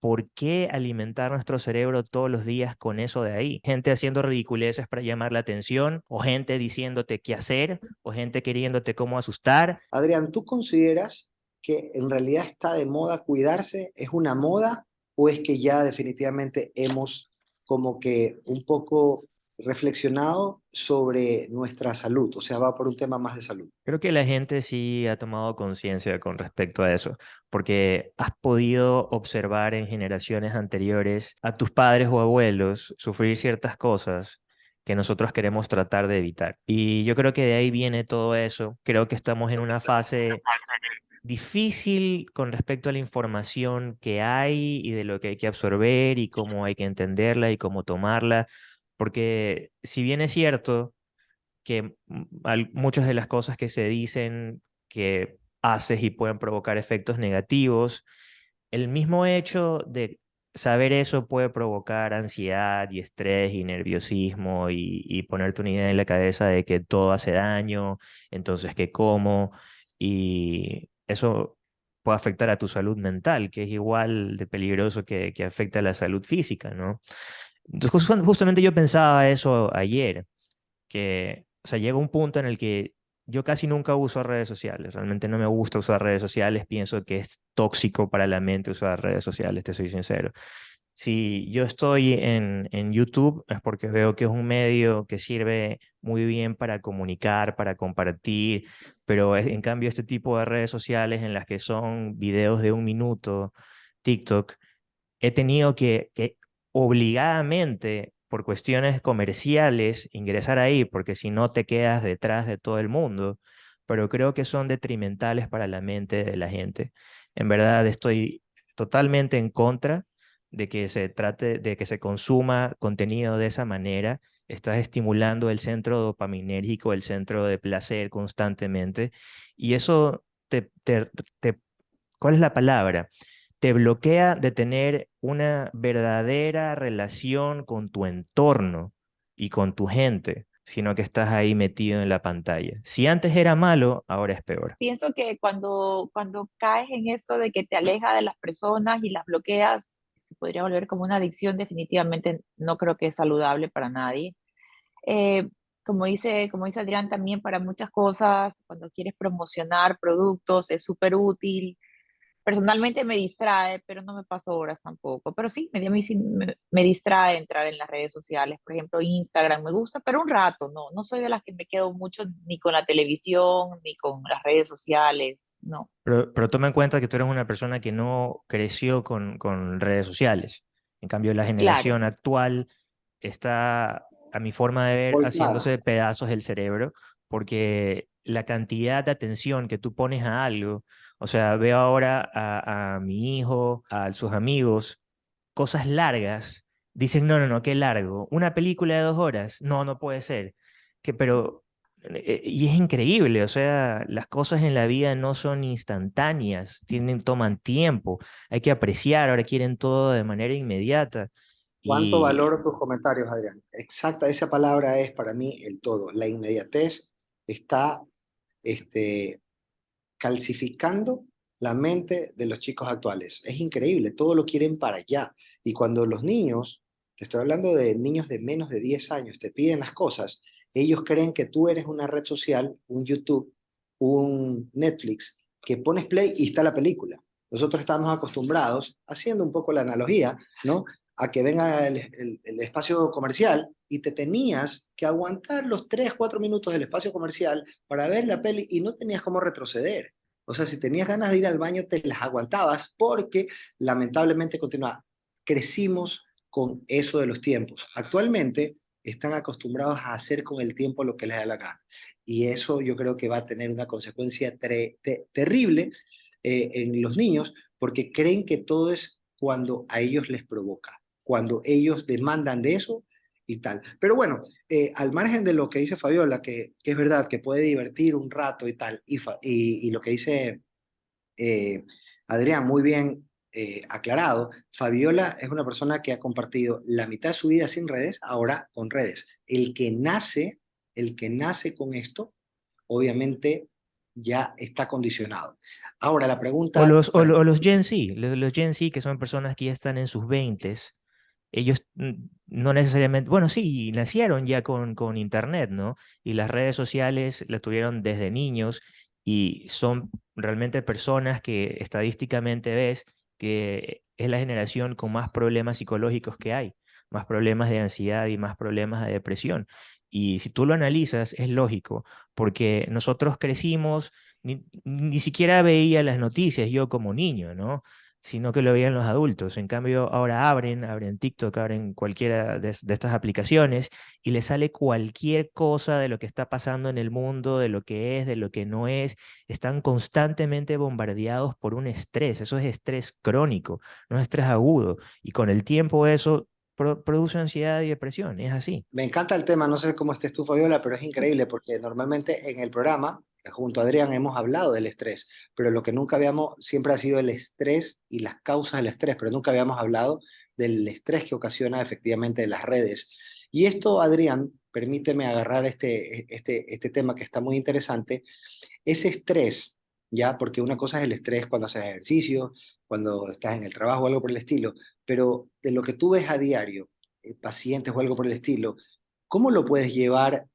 ¿por qué alimentar nuestro cerebro todos los días con eso de ahí? Gente haciendo ridiculeces para llamar la atención, o gente diciéndote qué hacer, o gente queriéndote cómo asustar. Adrián, ¿tú consideras que en realidad está de moda cuidarse? ¿Es una moda o es que ya definitivamente hemos como que un poco reflexionado sobre nuestra salud, o sea, va por un tema más de salud. Creo que la gente sí ha tomado conciencia con respecto a eso, porque has podido observar en generaciones anteriores a tus padres o abuelos sufrir ciertas cosas que nosotros queremos tratar de evitar. Y yo creo que de ahí viene todo eso. Creo que estamos en una fase difícil con respecto a la información que hay y de lo que hay que absorber y cómo hay que entenderla y cómo tomarla porque si bien es cierto que muchas de las cosas que se dicen que haces y pueden provocar efectos negativos, el mismo hecho de saber eso puede provocar ansiedad y estrés y nerviosismo y, y, ponerte una idea en la cabeza de que todo hace daño, entonces que como, y eso puede afectar a tu salud mental, que es igual de peligroso que, que afecta a la salud física, ¿no? Justamente yo pensaba eso ayer, que, o sea, llega un punto en el que yo casi nunca uso redes sociales, realmente no me gusta usar redes sociales, pienso que es tóxico para la mente usar redes sociales, te soy sincero. Si yo estoy en, en YouTube es porque veo que es un medio que sirve muy bien para comunicar, para compartir, pero en cambio este tipo de redes sociales en las que son videos de un minuto, TikTok, he tenido que, que obligadamente por cuestiones comerciales ingresar ahí, porque si no te quedas detrás de todo el mundo, pero creo que son detrimentales para la mente de la gente. En verdad estoy totalmente en contra de que se trate, de que se consuma contenido de esa manera. Estás estimulando el centro dopaminérgico, el centro de placer constantemente, y eso te, ¿cuál es la palabra? Te bloquea de tener una verdadera relación con tu entorno y con tu gente, sino que estás ahí metido en la pantalla. Si antes era malo, ahora es peor. Pienso que cuando, cuando caes en eso de que te aleja de las personas y las bloqueas, podría volver como una adicción, definitivamente no creo que es saludable para nadie. Eh, como dice, como dice Adrián, también para muchas cosas, cuando quieres promocionar productos, es súper útil personalmente me distrae, pero no me paso horas tampoco. Pero sí, a mí sí me, me, distrae entrar en las redes sociales. Por ejemplo, Instagram me gusta, pero un rato, no. No soy de las que me quedo mucho ni con la televisión, ni con las redes sociales, no. Pero, pero toma en cuenta que tú eres una persona que no creció con, con redes sociales. En cambio, la generación actual está, a mi forma de ver, haciéndose pedazos del cerebro, porque la cantidad de atención que tú pones a algo o sea, veo ahora a, mi hijo, a sus amigos, cosas largas. Dicen, no, no, no, qué largo. Una película de dos horas. No, no puede ser. Que, pero, eh, y es increíble, o sea, las cosas en la vida no son instantáneas, tienen, toman tiempo, hay que apreciar, ahora quieren todo de manera inmediata. ¿Cuánto valoro tus comentarios, Adrián? Exacta, esa palabra es para mí el todo. La inmediatez está este, calcificando la mente de los chicos actuales. Es increíble, todo lo quieren para allá. Y cuando los niños, te estoy hablando de niños de menos de 10 años, te piden las cosas, ellos creen que tú eres una red social, un YouTube, un Netflix, que pones play y está la película. Nosotros estamos acostumbrados, haciendo un poco la analogía, ¿no? A que venga el, espacio comercial y te tenías que aguantar los 3, 4 minutos del espacio comercial para ver la peli y no tenías cómo retroceder. O sea, si tenías ganas de ir al baño, te las aguantabas porque lamentablemente continúa. Crecimos con eso de los tiempos. Actualmente están acostumbrados a hacer con el tiempo lo que les da la gana. Y eso yo creo que va a tener una consecuencia terrible eh, en los niños porque creen que todo es cuando a ellos les provoca. Cuando ellos demandan de eso, y tal. Pero bueno, eh, al margen de lo que dice Fabiola, que, que, es verdad, que puede divertir un rato y tal, y, y, lo que dice eh, Adrián, muy bien eh, aclarado, Fabiola es una persona que ha compartido la mitad de su vida sin redes, ahora con redes. El que nace, el que nace con esto, obviamente ya está condicionado. Ahora la pregunta... O los, o, los Gen Z, los, Gen Z que son personas que ya están en sus 20 ellos no necesariamente, bueno, sí, nacieron ya con, con Internet, ¿no? Y las redes sociales las tuvieron desde niños y son realmente personas que estadísticamente ves que es la generación con más problemas psicológicos que hay, más problemas de ansiedad y más problemas de depresión. Y si tú lo analizas, es lógico, porque nosotros crecimos, ni, ni siquiera veía las noticias yo como niño, ¿no? Sino que lo veían los adultos. En cambio, ahora abren, abren TikTok, abren cualquiera de, estas aplicaciones y les sale cualquier cosa de lo que está pasando en el mundo, de lo que es, de lo que no es. Están constantemente bombardeados por un estrés. Eso es estrés crónico, no es estrés agudo. Y con el tiempo eso produce ansiedad y depresión, es así. Me encanta el tema, no sé cómo estés tú, Fabiola, pero es increíble porque normalmente en el programa junto a Adrián hemos hablado del estrés, pero lo que nunca habíamos, siempre ha sido el estrés y las causas del estrés, pero nunca habíamos hablado del estrés que ocasiona efectivamente las redes. Y esto, Adrián, permíteme agarrar este, este, este tema que está muy interesante, ese estrés, ya, porque una cosa es el estrés cuando haces ejercicio, cuando estás en el trabajo o algo por el estilo, pero de lo que tú ves a diario, eh, pacientes o algo por el estilo, ¿cómo lo puedes llevar,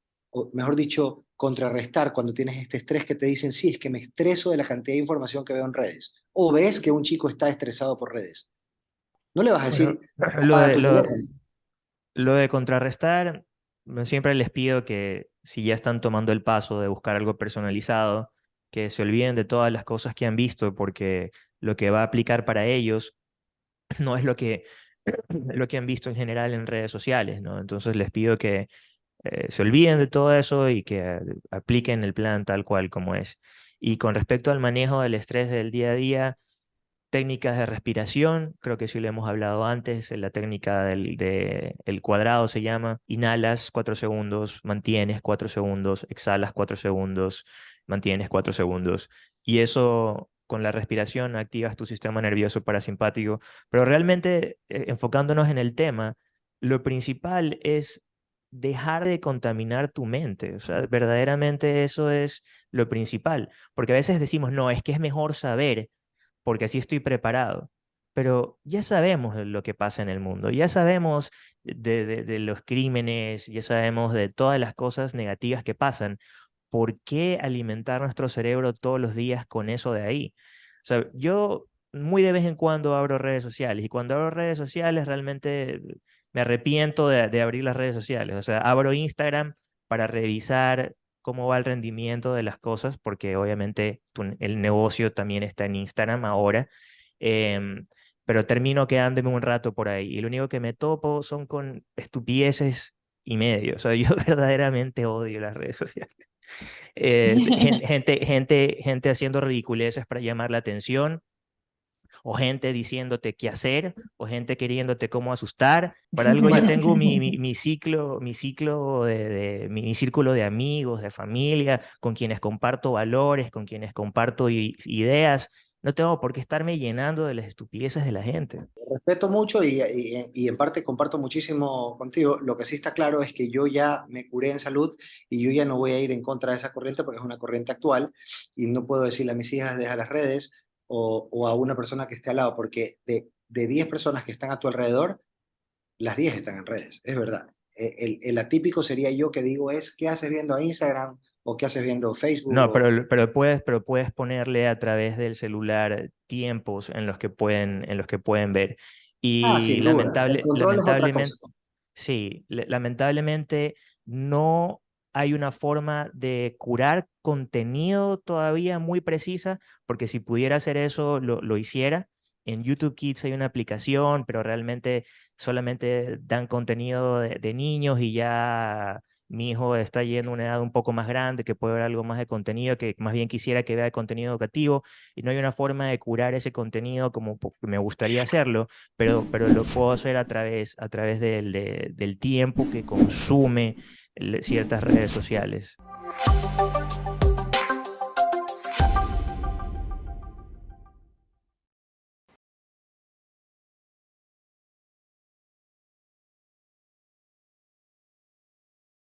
mejor dicho, contrarrestar cuando tienes este estrés que te dicen, sí, es que me estreso de la cantidad de información que veo en redes. O ves que un chico está estresado por redes. No le vas a decir... lo, de, lo, de contrarrestar, siempre les pido que si ya están tomando el paso de buscar algo personalizado, que se olviden de todas las cosas que han visto, porque lo que va a aplicar para ellos no es lo que, lo que han visto en general en redes sociales, ¿no? Entonces les pido que eh, se olviden de todo eso y que apliquen el plan tal cual como es. Y con respecto al manejo del estrés del día a día, técnicas de respiración, creo que sí lo hemos hablado antes, la técnica del de, el cuadrado se llama, inhalas cuatro segundos, mantienes cuatro segundos, exhalas cuatro segundos, mantienes cuatro segundos. Y eso con la respiración activas tu sistema nervioso parasimpático. Pero realmente, eh, enfocándonos en el tema, lo principal es dejar de contaminar tu mente. O sea, verdaderamente eso es lo principal. Porque a veces decimos, no, es que es mejor saber, porque así estoy preparado. Pero ya sabemos lo que pasa en el mundo, ya sabemos de, los crímenes, ya sabemos de todas las cosas negativas que pasan. ¿Por qué alimentar nuestro cerebro todos los días con eso de ahí? O sea, yo muy de vez en cuando abro redes sociales y cuando abro redes sociales realmente me arrepiento de, abrir las redes sociales. O sea, abro Instagram para revisar cómo va el rendimiento de las cosas, porque obviamente el negocio también está en Instagram ahora. Em, pero termino quedándome un rato por ahí. Y lo único que me topo son con estupideces y medio. O sea, yo verdaderamente odio las redes sociales. Eh, gente, gente, gente haciendo ridiculeces para llamar la atención o gente diciéndote qué hacer, o gente queriéndote cómo asustar. Para algo yo tengo mi, mi, ciclo, mi ciclo de, mi, círculo de amigos, de familia, con quienes comparto valores, con quienes comparto ideas. No tengo por qué estarme llenando de las estupideces de la gente. Respeto mucho y, y, y, en parte comparto muchísimo contigo. Lo que sí está claro es que yo ya me curé en salud y yo ya no voy a ir en contra de esa corriente porque es una corriente actual y no puedo decirle a mis hijas deja las redes o, a una persona que esté al lado, porque de, de 10 personas que están a tu alrededor, las 10 están en redes, es verdad. E, el, el, atípico sería yo que digo es, ¿qué haces viendo Instagram o qué haces viendo Facebook? No, pero, pero, puedes, pero puedes ponerle a través del celular tiempos en los que pueden, en los que pueden ver. Y ah, lamentable, lamentablemente, sí, lamentablemente no hay una forma de curar contenido todavía muy precisa, porque si pudiera hacer eso, lo, hiciera. En YouTube Kids hay una aplicación, pero realmente solamente dan contenido de, niños y ya mi hijo está yendo a una edad un poco más grande, que puede ver algo más de contenido, que más bien quisiera que vea contenido educativo, y no hay una forma de curar ese contenido como me gustaría hacerlo, pero, pero lo puedo hacer a través, a través del, del tiempo que consume ciertas redes sociales.